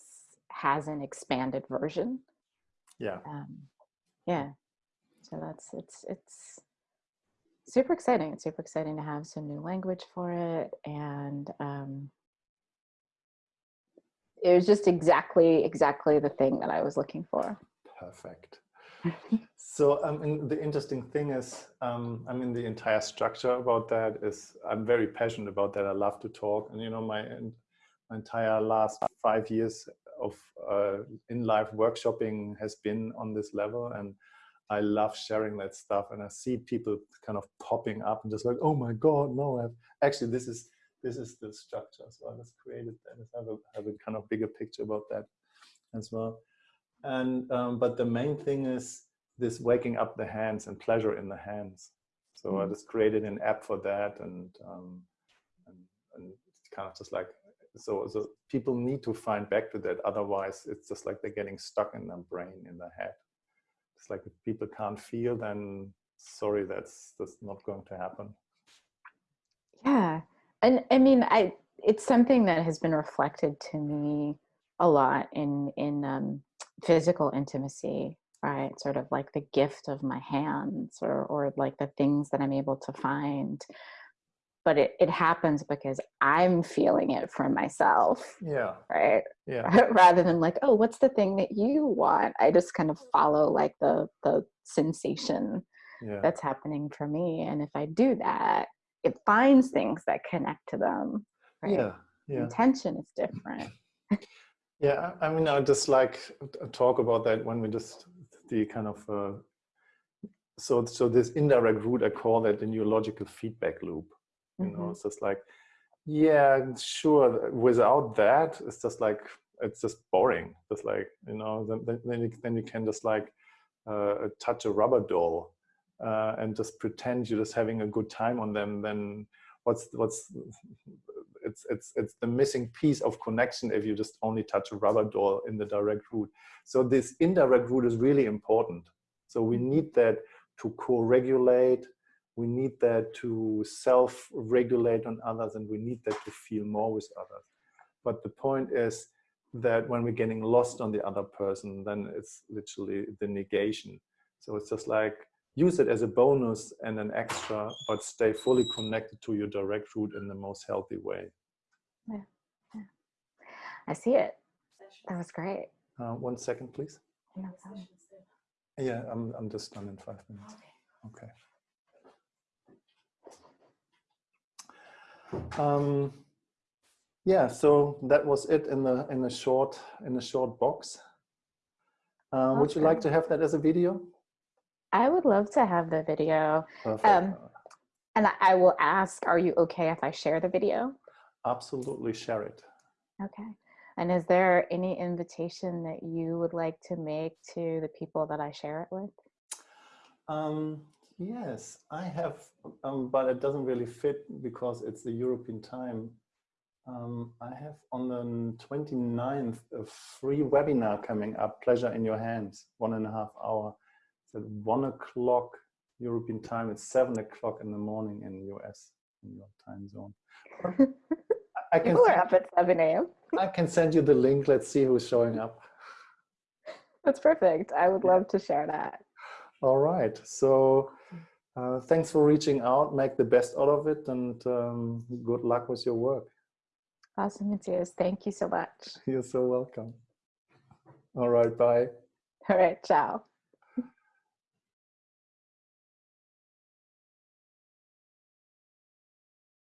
has an expanded version. yeah Um, yeah, so that's it's it's super exciting. It's super exciting to have some new language for it, and um, it was just exactly exactly the thing that I was looking for. perfect <laughs> so um, and the interesting thing is um, i mean the entire structure about that is i'm very passionate about that i love to talk and you know my, my entire last five years of uh, in life workshopping has been on this level and i love sharing that stuff and i see people kind of popping up and just like oh my god no I've, actually this is this is the structure as well that's created that. I have a, have a kind of bigger picture about that as well. And um, but the main thing is this waking up the hands and pleasure in the hands. So i Mm. just created an app for that and um, and, and it's kind of just like so so people need to find back to that. Otherwise it's just like they're getting stuck in their brain in their head it's like if people can't feel then sorry that's that's not going to happen Yeah. And I mean, I it's something that has been reflected to me a lot in in um, physical intimacy, right? Sort of like the gift of my hands, or or like the things that I'm able to find. But it it happens because I'm feeling it for myself, yeah right? yeah <laughs> Rather than like, oh, what's the thing that you want? I just kind of follow like the the sensation yeah that's happening for me and if i do that it finds things that connect to them right yeah yeah intention is different <laughs> Yeah, I mean, I just like talk about that when we just the kind of uh, so so this indirect route I call that the neurological feedback loop. You know, Mhm. it's just like, yeah, sure. Without that, it's just like it's just boring. Just like you know, then then, then, you, then you can just like uh, touch a rubber doll uh, and just pretend you're just having a good time on them. Then what's what's it's it's it's the missing piece of connection if you just only touch a rubber doll in the direct route. So this indirect route is really important. So we need that to co-regulate. We need that to self-regulate on others, and we need that to feel more with others. But the point is that when we're getting lost on the other person, then it's literally the negation. So it's just like use it as a bonus and an extra, but stay fully connected to your direct route in the most healthy way. Yeah. I see it. That was great. Uh, one second, please. No. Yeah, I'm, I'm just done in five minutes. Okay. Um, yeah, so that was it in the in a short in a short box. Uh, Would you like to have that as a video? I would love to have the video. Um, And I- I will ask, are you okay if I share the video? Absolutely share it. Okay. And is there any invitation that you would like to make to the people that I share it with? Um, yes, I have, um, but it doesn't really fit because it's the European time. Um, I have on the 29th a free webinar coming up, Pleasure in Your Hands, one and a half hour. It's at one o'clock European time. It's seven o'clock in the morning in the US, in your time zone. I can, <laughs> People are up at 7 a.m. I can send you the link. Let's see who's showing up. That's perfect. I would love to share that. All right. So uh, thanks for reaching out. Make the best out of it and um, good luck with your work. Awesome, Matthias. Thank you so much. <laughs> You're so welcome. All right. Bye. All right. Ciao.